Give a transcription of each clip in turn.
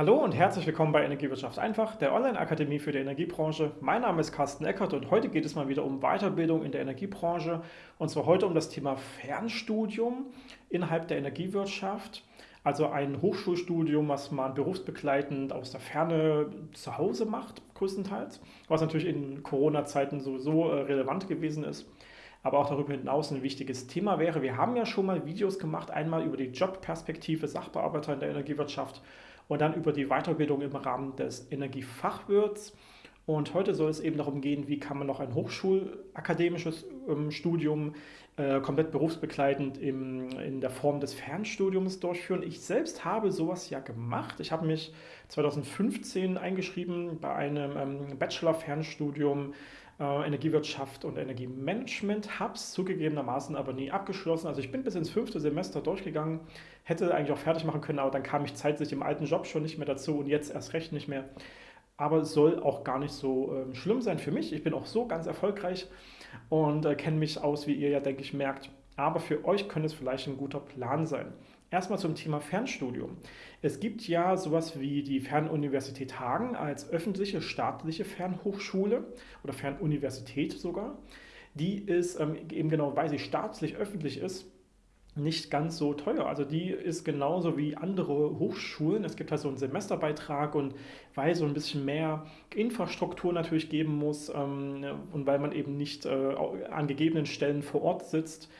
Hallo und herzlich willkommen bei Energiewirtschaft einfach, der Online-Akademie für die Energiebranche. Mein Name ist Carsten Eckert und heute geht es mal wieder um Weiterbildung in der Energiebranche und zwar heute um das Thema Fernstudium innerhalb der Energiewirtschaft. Also ein Hochschulstudium, was man berufsbegleitend aus der Ferne zu Hause macht, größtenteils, was natürlich in Corona-Zeiten sowieso äh, relevant gewesen ist aber auch darüber hinaus ein wichtiges Thema wäre. Wir haben ja schon mal Videos gemacht, einmal über die Jobperspektive Sachbearbeiter in der Energiewirtschaft und dann über die Weiterbildung im Rahmen des Energiefachwirts. Und heute soll es eben darum gehen, wie kann man noch ein hochschulakademisches ähm, Studium äh, komplett berufsbegleitend im, in der Form des Fernstudiums durchführen. Ich selbst habe sowas ja gemacht. Ich habe mich 2015 eingeschrieben bei einem ähm, Bachelor-Fernstudium äh, Energiewirtschaft und Energiemanagement, habe es zugegebenermaßen aber nie abgeschlossen. Also ich bin bis ins fünfte Semester durchgegangen, hätte eigentlich auch fertig machen können, aber dann kam ich zeitlich im alten Job schon nicht mehr dazu und jetzt erst recht nicht mehr. Aber soll auch gar nicht so äh, schlimm sein für mich. Ich bin auch so ganz erfolgreich und äh, kenne mich aus, wie ihr ja, denke ich, merkt. Aber für euch könnte es vielleicht ein guter Plan sein. Erstmal zum Thema Fernstudium. Es gibt ja sowas wie die Fernuniversität Hagen als öffentliche staatliche Fernhochschule oder Fernuniversität sogar. Die ist ähm, eben genau, weil sie staatlich öffentlich ist, nicht ganz so teuer. Also die ist genauso wie andere Hochschulen. Es gibt halt so einen Semesterbeitrag und weil so ein bisschen mehr Infrastruktur natürlich geben muss ähm, und weil man eben nicht äh, an gegebenen Stellen vor Ort sitzt,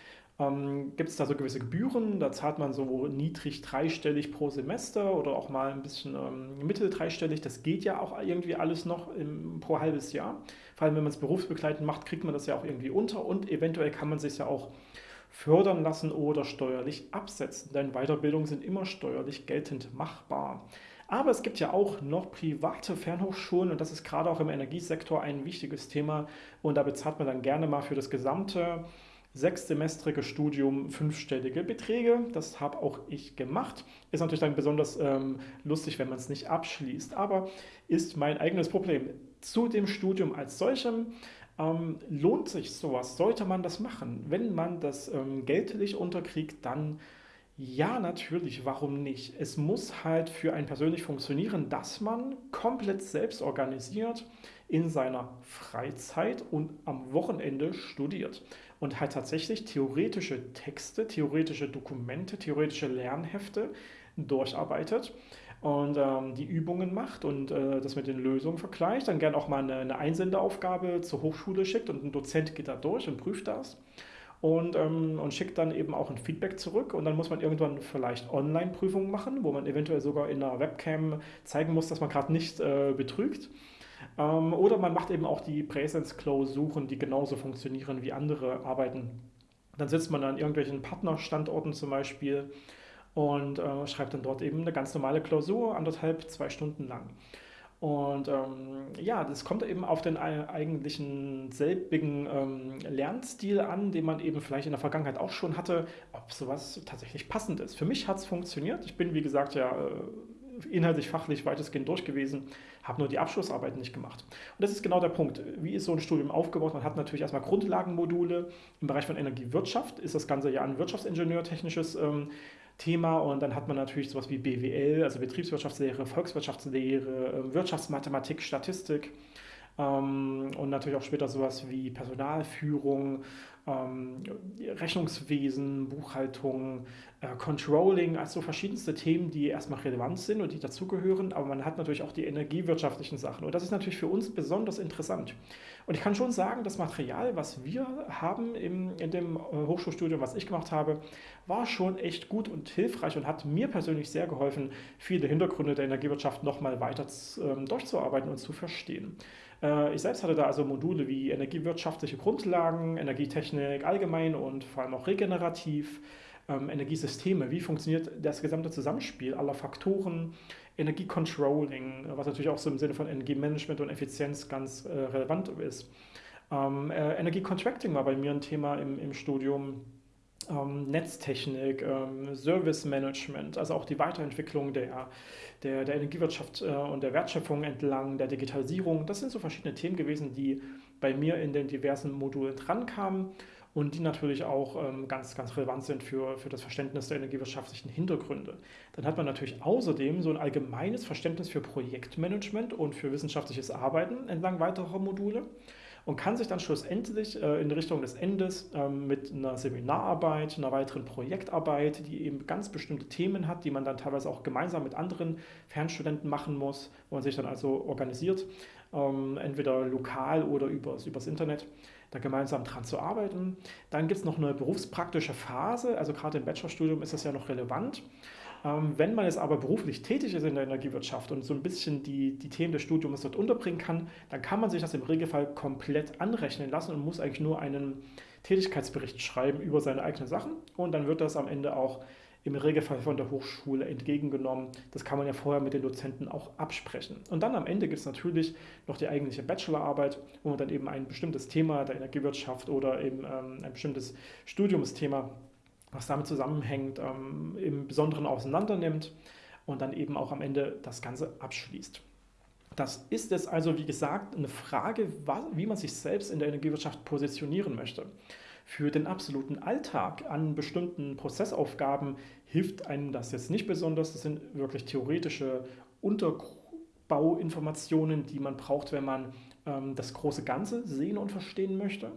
ähm, gibt es da so gewisse Gebühren, da zahlt man so niedrig dreistellig pro Semester oder auch mal ein bisschen ähm, mittel dreistellig. Das geht ja auch irgendwie alles noch im, pro halbes Jahr. Vor allem, wenn man es berufsbegleitend macht, kriegt man das ja auch irgendwie unter und eventuell kann man sich ja auch fördern lassen oder steuerlich absetzen, denn Weiterbildungen sind immer steuerlich geltend machbar. Aber es gibt ja auch noch private Fernhochschulen und das ist gerade auch im Energiesektor ein wichtiges Thema und da bezahlt man dann gerne mal für das gesamte sechssemestrige Studium fünfstellige Beträge. Das habe auch ich gemacht. Ist natürlich dann besonders ähm, lustig, wenn man es nicht abschließt, aber ist mein eigenes Problem. Zu dem Studium als solchem ähm, lohnt sich sowas, sollte man das machen. Wenn man das ähm, geldlich unterkriegt, dann ja, natürlich, warum nicht? Es muss halt für einen persönlich funktionieren, dass man komplett selbst organisiert in seiner Freizeit und am Wochenende studiert und halt tatsächlich theoretische Texte, theoretische Dokumente, theoretische Lernhefte durcharbeitet und ähm, die Übungen macht und äh, das mit den Lösungen vergleicht, dann gern auch mal eine, eine Einsendeaufgabe zur Hochschule schickt und ein Dozent geht da durch und prüft das und, ähm, und schickt dann eben auch ein Feedback zurück und dann muss man irgendwann vielleicht Online-Prüfungen machen, wo man eventuell sogar in einer Webcam zeigen muss, dass man gerade nicht äh, betrügt. Ähm, oder man macht eben auch die Präsenz-Klausuren, die genauso funktionieren wie andere Arbeiten. Dann sitzt man an irgendwelchen Partnerstandorten zum Beispiel und äh, schreibt dann dort eben eine ganz normale Klausur, anderthalb, zwei Stunden lang. Und ähm, ja, das kommt eben auf den eigentlichen selbigen ähm, Lernstil an, den man eben vielleicht in der Vergangenheit auch schon hatte, ob sowas tatsächlich passend ist. Für mich hat es funktioniert. Ich bin, wie gesagt, ja äh, inhaltlich, fachlich weitestgehend durch gewesen, habe nur die Abschlussarbeit nicht gemacht. Und das ist genau der Punkt. Wie ist so ein Studium aufgebaut? Man hat natürlich erstmal Grundlagenmodule. Im Bereich von Energiewirtschaft ist das Ganze ja ein Wirtschaftsingenieurtechnisches ähm, Thema und dann hat man natürlich sowas wie BWL, also Betriebswirtschaftslehre, Volkswirtschaftslehre, ähm, Wirtschaftsmathematik, Statistik und natürlich auch später sowas wie Personalführung, ähm, Rechnungswesen, Buchhaltung, äh, Controlling, also verschiedenste Themen, die erstmal relevant sind und die dazugehören, aber man hat natürlich auch die energiewirtschaftlichen Sachen und das ist natürlich für uns besonders interessant. Und ich kann schon sagen, das Material, was wir haben im, in dem äh, Hochschulstudium, was ich gemacht habe, war schon echt gut und hilfreich und hat mir persönlich sehr geholfen, viele Hintergründe der Energiewirtschaft nochmal weiter ähm, durchzuarbeiten und zu verstehen. Äh, ich selbst hatte da also Module wie energiewirtschaftliche Grundlagen, Energietechnik allgemein und vor allem auch regenerativ, ähm, Energiesysteme, wie funktioniert das gesamte Zusammenspiel aller Faktoren, Energiecontrolling, was natürlich auch so im Sinne von Energiemanagement und Effizienz ganz äh, relevant ist. Ähm, äh, Energiecontracting war bei mir ein Thema im, im Studium Netztechnik, ähm, Service Management, also auch die Weiterentwicklung der, der, der Energiewirtschaft äh, und der Wertschöpfung entlang der Digitalisierung. Das sind so verschiedene Themen gewesen, die bei mir in den diversen Modulen drankamen. und die natürlich auch ähm, ganz, ganz relevant sind für, für das Verständnis der energiewirtschaftlichen Hintergründe. Dann hat man natürlich außerdem so ein allgemeines Verständnis für Projektmanagement und für wissenschaftliches Arbeiten entlang weiterer Module und kann sich dann schlussendlich äh, in Richtung des Endes äh, mit einer Seminararbeit, einer weiteren Projektarbeit, die eben ganz bestimmte Themen hat, die man dann teilweise auch gemeinsam mit anderen Fernstudenten machen muss, wo man sich dann also organisiert, ähm, entweder lokal oder übers, übers Internet, da gemeinsam dran zu arbeiten. Dann gibt es noch eine berufspraktische Phase, also gerade im Bachelorstudium ist das ja noch relevant. Ähm, wenn man jetzt aber beruflich tätig ist in der Energiewirtschaft und so ein bisschen die, die Themen des Studiums dort unterbringen kann, dann kann man sich das im Regelfall komplett anrechnen lassen und muss eigentlich nur einen Tätigkeitsbericht schreiben über seine eigenen Sachen und dann wird das am Ende auch im Regelfall von der Hochschule entgegengenommen. Das kann man ja vorher mit den Dozenten auch absprechen. Und dann am Ende gibt es natürlich noch die eigentliche Bachelorarbeit, wo man dann eben ein bestimmtes Thema der Energiewirtschaft oder eben ähm, ein bestimmtes Studiumsthema, was damit zusammenhängt, ähm, im Besonderen auseinander nimmt und dann eben auch am Ende das Ganze abschließt. Das ist jetzt also, wie gesagt, eine Frage, wie man sich selbst in der Energiewirtschaft positionieren möchte. Für den absoluten Alltag an bestimmten Prozessaufgaben hilft einem das jetzt nicht besonders. Das sind wirklich theoretische Unterbauinformationen, die man braucht, wenn man ähm, das große Ganze sehen und verstehen möchte.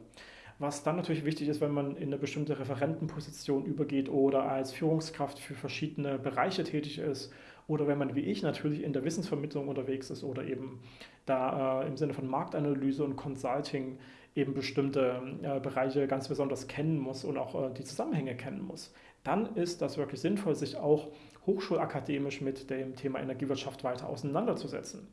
Was dann natürlich wichtig ist, wenn man in eine bestimmte Referentenposition übergeht oder als Führungskraft für verschiedene Bereiche tätig ist oder wenn man wie ich natürlich in der Wissensvermittlung unterwegs ist oder eben da äh, im Sinne von Marktanalyse und Consulting eben bestimmte äh, Bereiche ganz besonders kennen muss und auch äh, die Zusammenhänge kennen muss, dann ist das wirklich sinnvoll, sich auch hochschulakademisch mit dem Thema Energiewirtschaft weiter auseinanderzusetzen.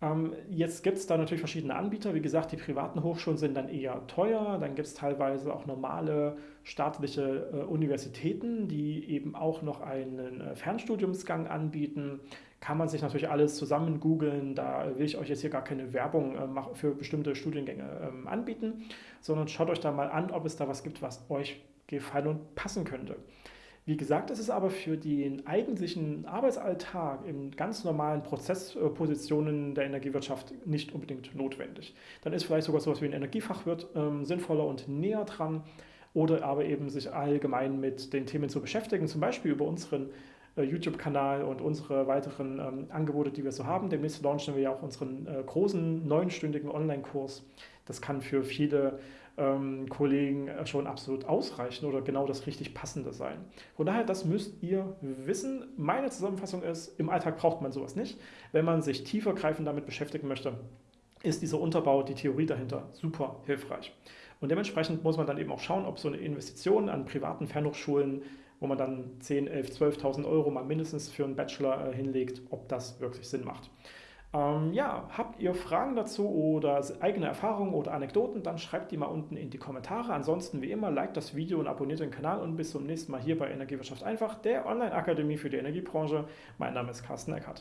Ähm, jetzt gibt es da natürlich verschiedene Anbieter. Wie gesagt, die privaten Hochschulen sind dann eher teuer. Dann gibt es teilweise auch normale staatliche äh, Universitäten, die eben auch noch einen äh, Fernstudiumsgang anbieten. Kann man sich natürlich alles zusammen googeln. Da will ich euch jetzt hier gar keine Werbung äh, für bestimmte Studiengänge ähm, anbieten, sondern schaut euch da mal an, ob es da was gibt, was euch gefallen und passen könnte. Wie gesagt, das ist aber für den eigentlichen Arbeitsalltag in ganz normalen Prozesspositionen der Energiewirtschaft nicht unbedingt notwendig. Dann ist vielleicht sogar sowas wie ein Energiefachwirt ähm, sinnvoller und näher dran oder aber eben sich allgemein mit den Themen zu beschäftigen, zum Beispiel über unseren äh, YouTube-Kanal und unsere weiteren ähm, Angebote, die wir so haben. Demnächst launchen wir ja auch unseren äh, großen neunstündigen Online-Kurs. Das kann für viele ähm, Kollegen äh, schon absolut ausreichen oder genau das richtig Passende sein. Von daher, das müsst ihr wissen. Meine Zusammenfassung ist, im Alltag braucht man sowas nicht. Wenn man sich tiefergreifend damit beschäftigen möchte, ist dieser Unterbau, die Theorie dahinter super hilfreich. Und dementsprechend muss man dann eben auch schauen, ob so eine Investition an privaten Fernhochschulen, wo man dann 10, 11, 12.000 Euro mal mindestens für einen Bachelor äh, hinlegt, ob das wirklich Sinn macht. Ähm, ja, habt ihr Fragen dazu oder eigene Erfahrungen oder Anekdoten, dann schreibt die mal unten in die Kommentare. Ansonsten wie immer, liked das Video und abonniert den Kanal und bis zum nächsten Mal hier bei Energiewirtschaft einfach, der Online-Akademie für die Energiebranche. Mein Name ist Carsten Eckert.